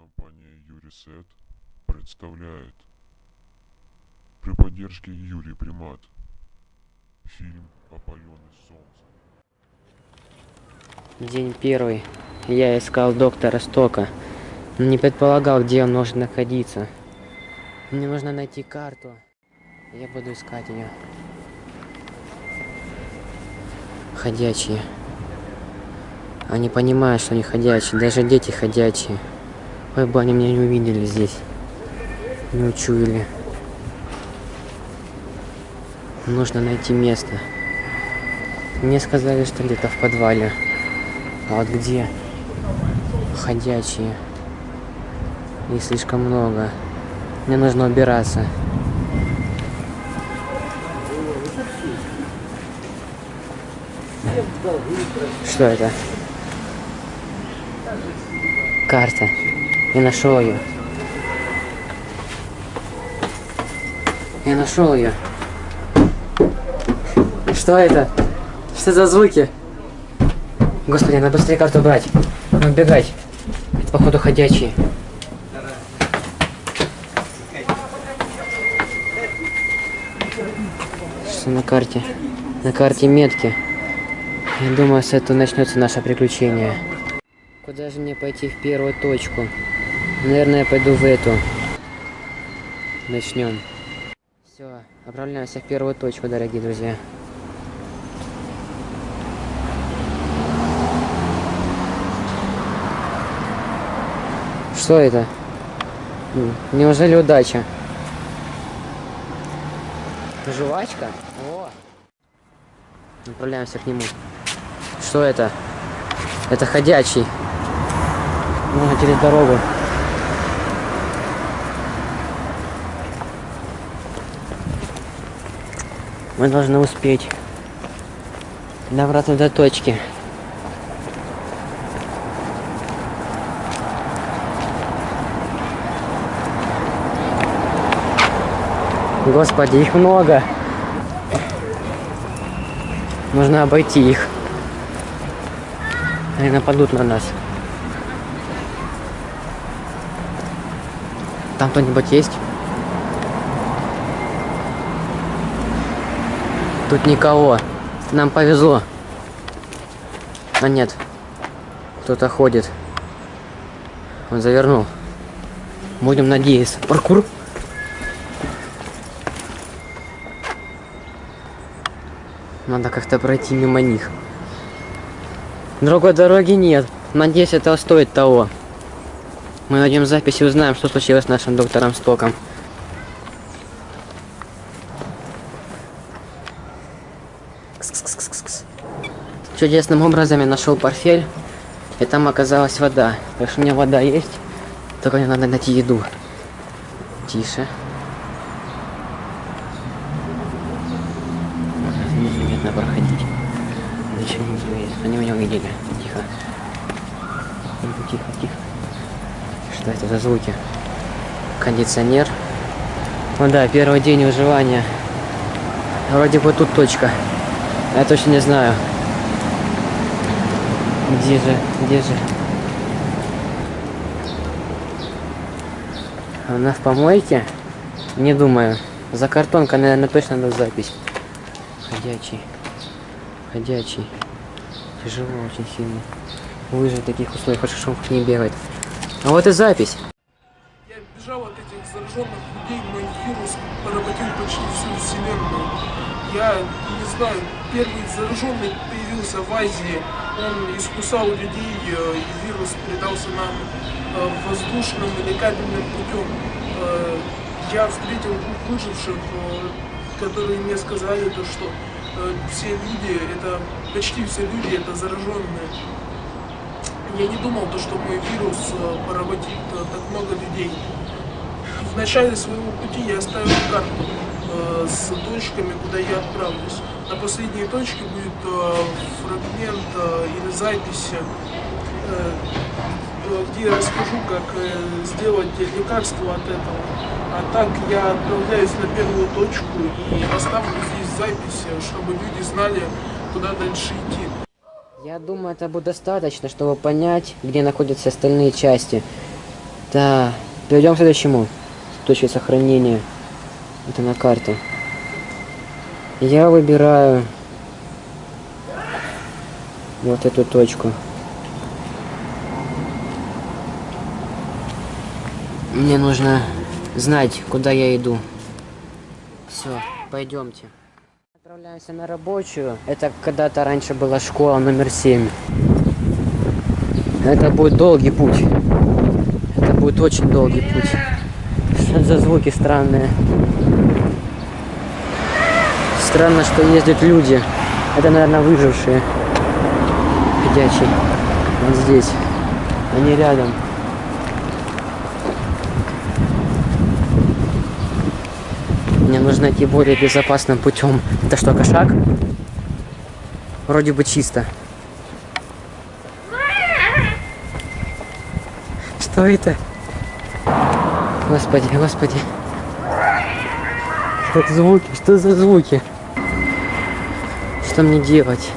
Компания Юрисет представляет при поддержке Юрий Примат фильм «Опаленный солнцем». День первый. Я искал доктора Стока, не предполагал, где он может находиться. Мне нужно найти карту. Я буду искать ее. Ходячие. Они понимают, что они ходячие. Даже дети ходячие. Ой, бы они меня не увидели здесь. Не учуяли. Нужно найти место. Мне сказали, что где-то в подвале. А вот где? Ходячие. Их слишком много. Мне нужно убираться. Что это? Карта. Я нашел ее. Я нашел ее. Что это? Что за звуки? Господи, надо быстрее карту брать. Надо убегать. Это походу ходячие. Что на карте? На карте метки. Я думаю, с этого начнется наше приключение. Куда же мне пойти в первую точку? Наверное, я пойду в эту. Начнем. Все, отправляемся в первую точку, дорогие друзья. Что это? Неужели удача? Жвачка? О! Направляемся к нему. Что это? Это ходячий. Нужно через дорогу. Мы должны успеть добраться до точки. Господи, их много. Нужно обойти их. Они нападут на нас. Там кто-нибудь есть? Тут никого. Нам повезло. А нет. Кто-то ходит. Он завернул. Будем надеяться. Паркур. Надо как-то пройти мимо них. Другой дороги нет. Надеюсь, это стоит того. Мы найдем запись и узнаем, что случилось с нашим доктором Стоком. Чудесным образом я нашел портфель, и там оказалась вода. Так что у меня вода есть, только мне надо найти еду. Тише. Незаметно проходить. Зачем они меня увидели? Тихо. Тихо, тихо. Что это за звуки? Кондиционер. Ну да, первый день выживания. Вроде бы тут точка. Я точно не знаю. Где же? Где же? Она в помойке? Не думаю. За картонкой, наверное, точно надо запись. Ходячий. Ходячий. Тяжело очень сильно. Выжить в таких условиях, хорошо, что не бегает. А вот и запись. Я бежал от этих зараженных людей, мой вирус поработил почти всю вселенную. Я не знаю, первый зараженный появился в Азии, он искусал людей, э, и вирус передался нам э, воздушным или кабельным путем. Э, Я встретил двух выживших, которые мне сказали, то, что все люди, это почти все люди, это зараженные. Я не думал, то, что мой вирус поработит так много людей. В начале своего пути я оставил карту э, с точками, куда я отправлюсь. На последней точке будет э, фрагмент э, или запись, э, э, где я расскажу, как э, сделать лекарство от этого. А так я отправляюсь на первую точку и оставлю здесь запись, э, чтобы люди знали, куда дальше идти. Я думаю, это будет достаточно, чтобы понять, где находятся остальные части. Да, перейдем к следующему. Точке сохранения. Это на карте. Я выбираю вот эту точку. Мне нужно знать, куда я иду. Все, пойдемте. Отправляемся на рабочую. Это когда-то раньше была школа номер 7. Это будет долгий путь. Это будет очень долгий путь. Что за звуки странные? Странно, что ездят люди. Это, наверное, выжившие. Ходячие. Вот здесь. Они рядом. Мне нужно идти более безопасным путем. Это что, кошак? Вроде бы чисто. Что это? Господи, господи. Как звуки? Что за звуки? Что мне делать?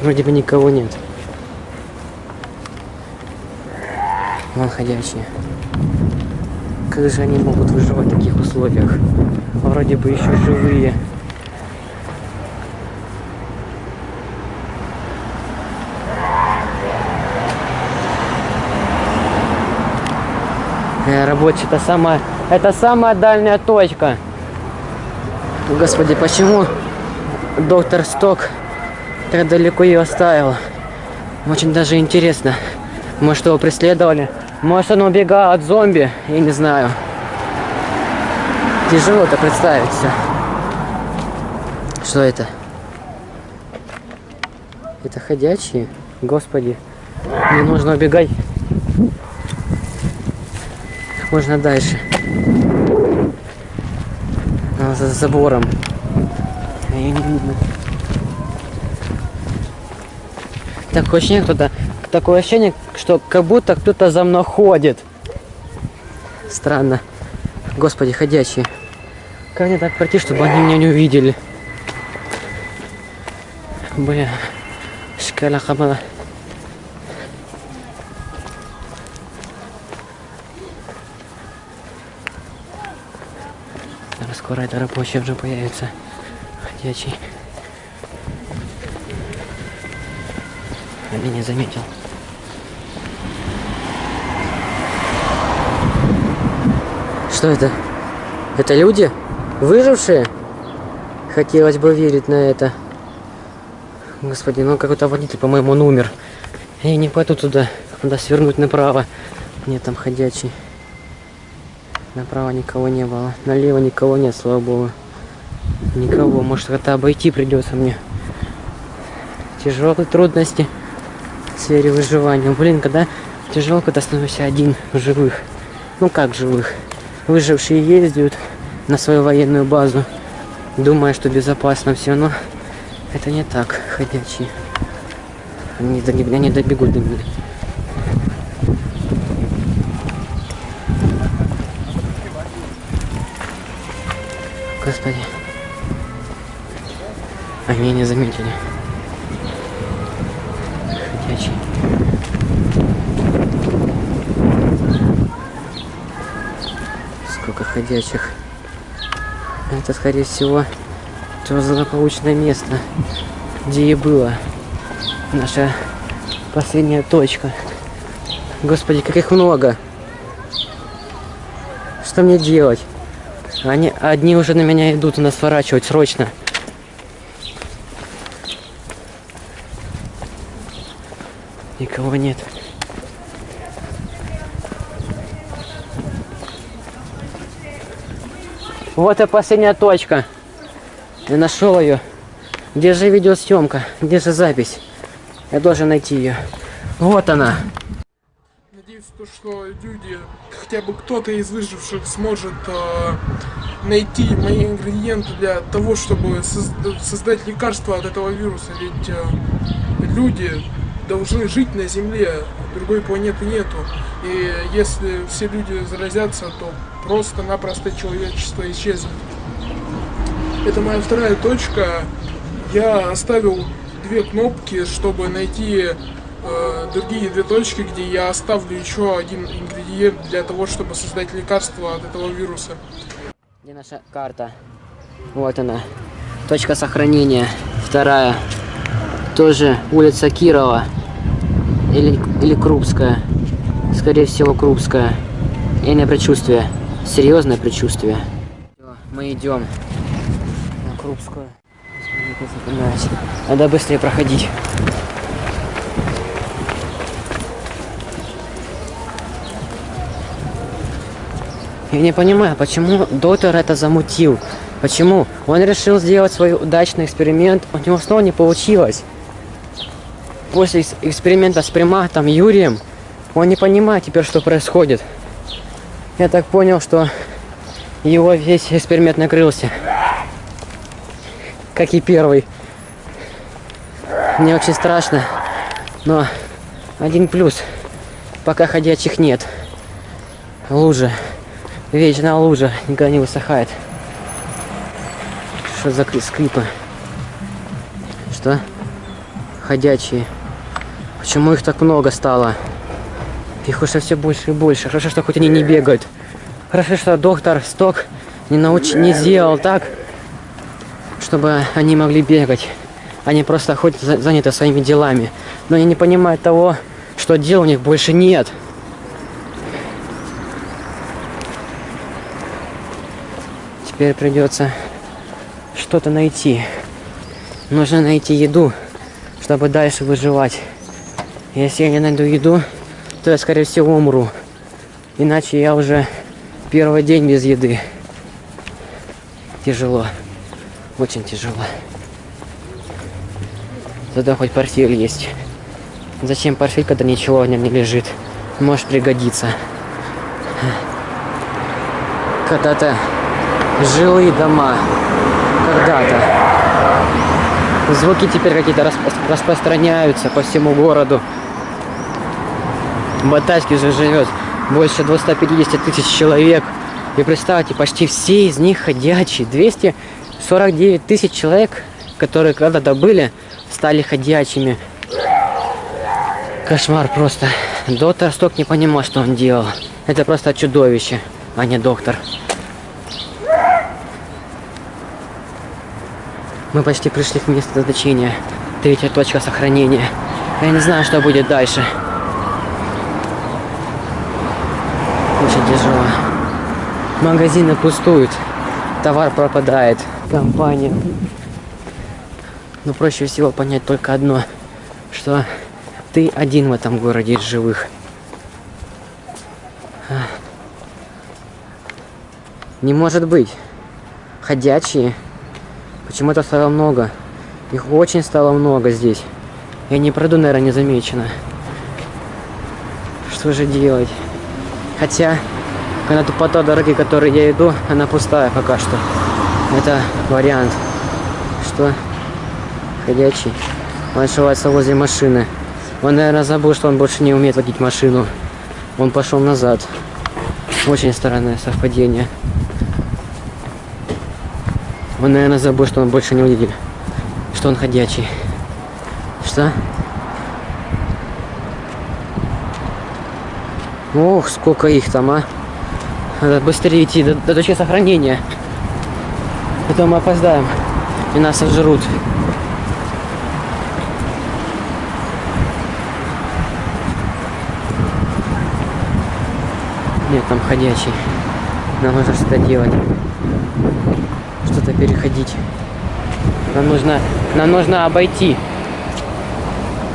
Вроде бы никого нет. Вон ходячие. Как же они могут выживать в таких условиях? Вроде бы еще живые. Э, Рабочий, это самая, это самая дальняя точка. Господи, почему доктор Сток так далеко ее оставил? Очень даже интересно. Может, его преследовали? Может, он убегал от зомби? Я не знаю. Тяжело это представить все. Что это? Это ходячие? Господи. Мне нужно убегать. Как можно дальше. А, за забором. Ее не видно. Такое ощущение, кто-то такое ощущение, что как будто кто-то за мной ходит. Странно. Господи, ходячие. Как мне так пройти, чтобы они меня не увидели? Бля. Шкала хамала. Это рабочий уже появится. Ходячий. А меня заметил. Что это? Это люди? Выжившие? Хотелось бы верить на это. Господи, ну какой-то водитель, по-моему, он умер. Я не пойду туда. Надо свернуть направо. Нет, там ходячий. Направо никого не было. Налево никого нет, слава богу. Никого. Может, это обойти придется мне. Тяжелые трудности в сфере выживания. Блин, когда тяжело, когда становишься один в живых. Ну как живых? Выжившие ездят на свою военную базу, думая, что безопасно все, но это не так, ходячие. Они, они добегут до меня. Господи. Они не заметили. Ходячие. Сколько ходячих. Это, скорее всего, то злополучное место, где и было наша последняя точка. Господи, как их много. Что мне делать? Они одни уже на меня идут нас сворачивать срочно. Никого нет. Вот и последняя точка. Я нашел ее. Где же видеосъемка? Где же запись? Я должен найти ее. Вот она. Надеюсь, то, что люди, хотя бы кто-то из выживших сможет э, найти мои ингредиенты для того, чтобы соз- создать лекарство от этого вируса. Ведь э, люди должны жить на Земле, другой планеты нету. И если все люди заразятся, то просто-напросто человечество исчезнет. Это моя вторая точка. Я оставил две кнопки, чтобы найти э, другие две точки, где я оставлю еще один ингредиент для того, чтобы создать лекарство от этого вируса. Где наша карта? Вот она. Точка сохранения. Вторая. Тоже улица Кирова. Или, или Крупская. Скорее всего, Крупская. Или предчувствие. Серьезное предчувствие. Мы идем на Крупскую. Надо быстрее проходить. Я не понимаю, почему доктор это замутил. Почему? Он решил сделать свой удачный эксперимент, у него снова не получилось. После экс- эксперимента с приматом Юрием, он не понимает теперь, что происходит. Я так понял, что его весь эксперимент накрылся. Как и первый. Мне очень страшно, но один плюс. Пока ходячих нет. Лужа. Вечная лужа никогда не высыхает. Что за кри- скрипы? Что? Ходячие. Почему их так много стало? Их уже все больше и больше. Хорошо, что хоть они не бегают. Хорошо, что доктор Сток не, науч... не сделал так, чтобы они могли бегать. Они просто хоть за- заняты своими делами. Но они не понимают того, что дел у них больше нет. Теперь придется что-то найти. Нужно найти еду, чтобы дальше выживать. Если я не найду еду, то я, скорее всего, умру. Иначе я уже первый день без еды. Тяжело. Очень тяжело. Зато хоть портфель есть. Зачем портфель, когда ничего в нем не лежит? Может пригодиться. Когда-то жилые дома. Когда-то. Звуки теперь какие-то распро- распространяются по всему городу. В Батайске же живет больше 250 тысяч человек. И представьте, почти все из них ходячие. 249 тысяч человек, которые когда-то были, стали ходячими. Кошмар просто. Доктор Сток не понимал, что он делал. Это просто чудовище, а не доктор. Мы почти пришли к месту назначения. Третья точка сохранения. Я не знаю, что будет дальше. Очень тяжело. Магазины пустуют. Товар пропадает. Компания. Но проще всего понять только одно. Что ты один в этом городе из живых. А. Не может быть. Ходячие. Почему-то стало много. Их очень стало много здесь. Я не пройду, наверное, незамеченно. Что же делать? Хотя, когда по той дороге, которой я иду, она пустая пока что. Это вариант. Что? Ходячий. Он ошивается возле машины. Он, наверное, забыл, что он больше не умеет водить машину. Он пошел назад. Очень странное совпадение. Он, наверное, забыл, что он больше не водитель. Что он ходячий. Что? Ох, сколько их там, а. Надо быстрее идти до, до точки сохранения. А то мы опоздаем. И нас сожрут. Нет, там ходячий. Нам нужно что-то делать. Что-то переходить. Нам нужно, нам нужно обойти.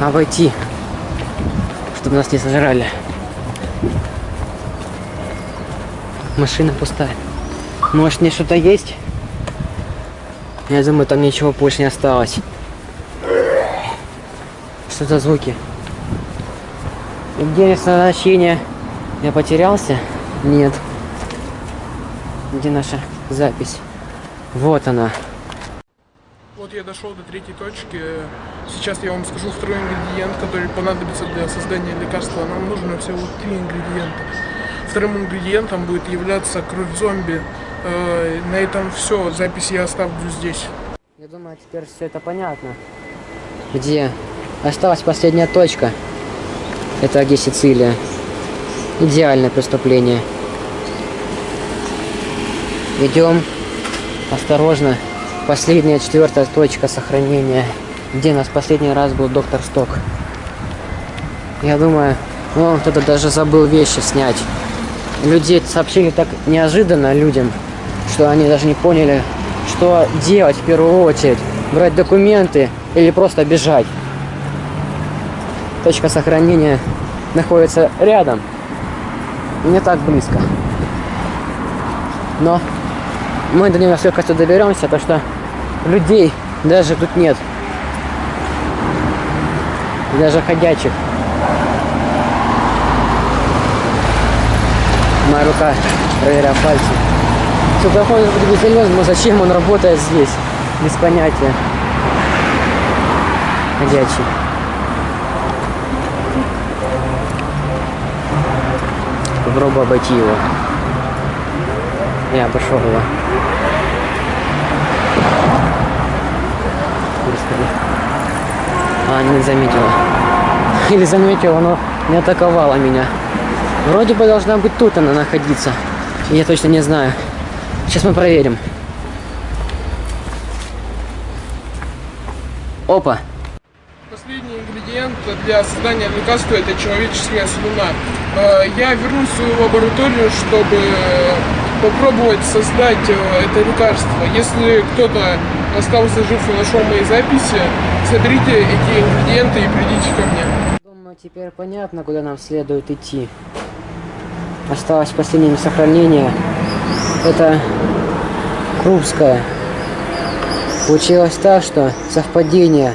Обойти. Чтобы нас не сожрали. Машина пустая. Может, мне что-то есть? Я думаю, там ничего больше не осталось. Что за звуки? Где назначения? Я потерялся? Нет. Где наша запись? Вот она. Вот я дошел до третьей точки. Сейчас я вам скажу второй ингредиент, который понадобится для создания лекарства. Нам нужно всего три ингредиента. Вторым ингредиентом будет являться кровь зомби. Э, На этом все. Запись я оставлю здесь. Я думаю, теперь все это понятно. Где? Осталась последняя точка. Это где Сицилия. Идеальное преступление. Идем осторожно. Последняя четвертая точка сохранения. Где нас последний раз был доктор Сток. Я думаю, ну, кто-то даже забыл вещи снять. Людей сообщили так неожиданно людям, что они даже не поняли, что делать в первую очередь. Брать документы или просто бежать. Точка сохранения находится рядом. Не так близко. Но мы до него с легкостью доберемся, потому что людей даже тут нет. Даже ходячих. Моя рука проверяя пальцы. Все проходит но зачем он работает здесь? Без понятия. Ходячий. Попробую обойти его. Я обошел его. Господи. А, не заметила. Или заметила, но не атаковала меня. Вроде бы должна быть тут она находиться. Я точно не знаю. Сейчас мы проверим. Опа. Последний ингредиент для создания лекарства это человеческая слюна. Э, Я вернусь в свою лабораторию, чтобы попробовать создать э, это лекарство. Если кто-то остался жив и нашел мои записи, смотрите эти ингредиенты и придите ко мне. Думаю, теперь понятно, куда нам следует идти. Осталось последнее сохранение. Это Крупская. Получилось так, что совпадение.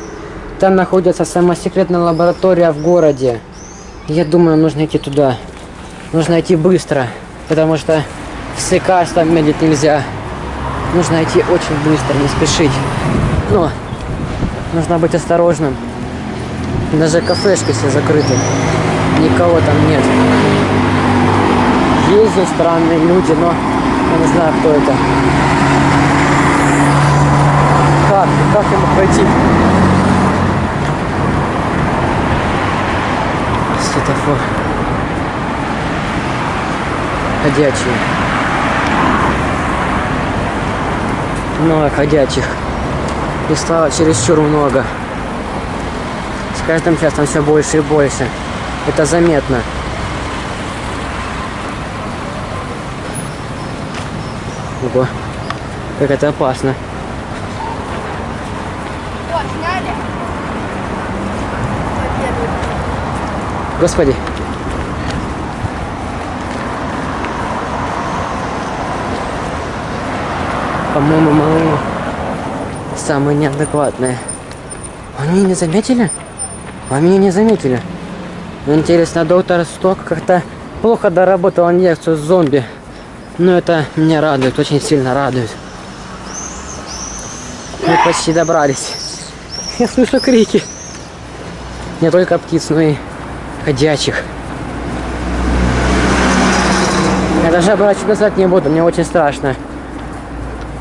Там находится самая секретная лаборатория в городе. Я думаю, нужно идти туда. Нужно идти быстро, потому что с лекарством медлить нельзя. Нужно идти очень быстро, не спешить. Но нужно быть осторожным. Даже кафешки все закрыты. Никого там нет. Здесь странные люди, но я не знаю, кто это. Как? Как ему пройти? Светофор. Ходячие. Много ходячих. И стало чересчур много. С каждым часом все больше и больше. Это заметно. Ого, как это опасно. Господи. По-моему, мама самые неадекватные. Они не заметили? Меня не заметили. Интересно, доктор Сток как-то плохо доработал инъекцию с зомби. Но это меня радует, очень сильно радует. Мы почти добрались. Я слышу крики. Не только птиц, но и ходячих. Я даже оборачивать назад не буду, мне очень страшно.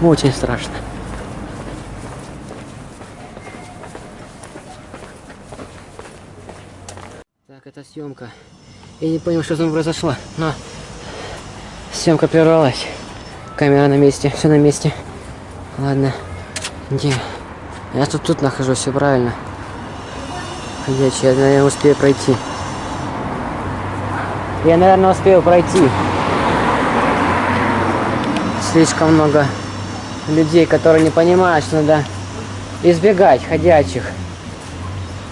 Очень страшно. Так, это съемка. Я не понял, что там произошло, но съемка прервалась. Камера на месте, все на месте. Ладно. Где? Я тут тут нахожусь, все правильно. Ходячий, я, наверное, успею пройти. Я, наверное, успею пройти. Слишком много людей, которые не понимают, что надо избегать ходячих.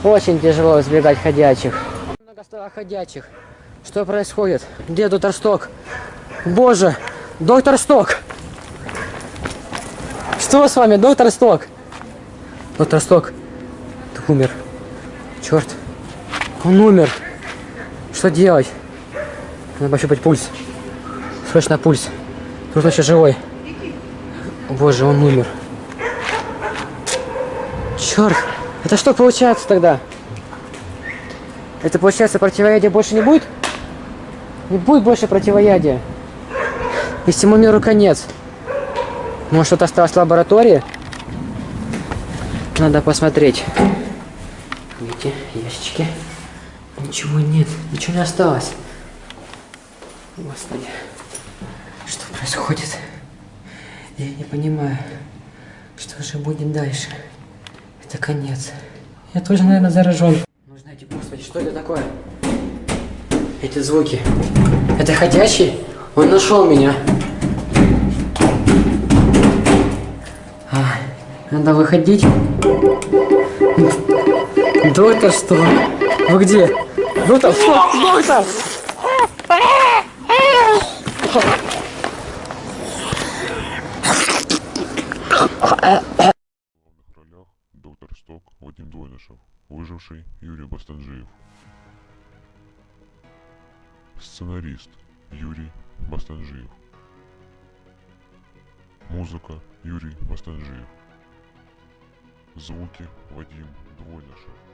Очень тяжело избегать ходячих. Много стало ходячих. Что происходит? Где доктор Сток? Боже, доктор Сток! Что с вами, доктор Сток? Доктор Сток, ты умер. Черт, он умер. Что делать? Надо пощупать пульс. Срочно пульс. Тут еще живой. Боже, он умер. Черт, это что получается тогда? Это получается противоядия больше не будет? Не будет больше противоядия. И всему миру конец. Может что-то осталось в лаборатории? Надо посмотреть. Видите, ящички. Ничего нет, ничего не осталось. Господи, что происходит? Я не понимаю, что же будет дальше. Это конец. Я тоже, наверное, заражен. Ну, знаете, господи, что это такое? Эти звуки. Это ходячий? Он нашел меня. А, надо выходить. Доктор, что? Вы где? Доктор, что? Доктор! В главных ролях доктор Сток Вадим Дойнышев, Бастанжиев. Сценарист Юрий Бастанжиев. Музыка Юрий Бастанжиев. Звуки Вадим Двойнышев.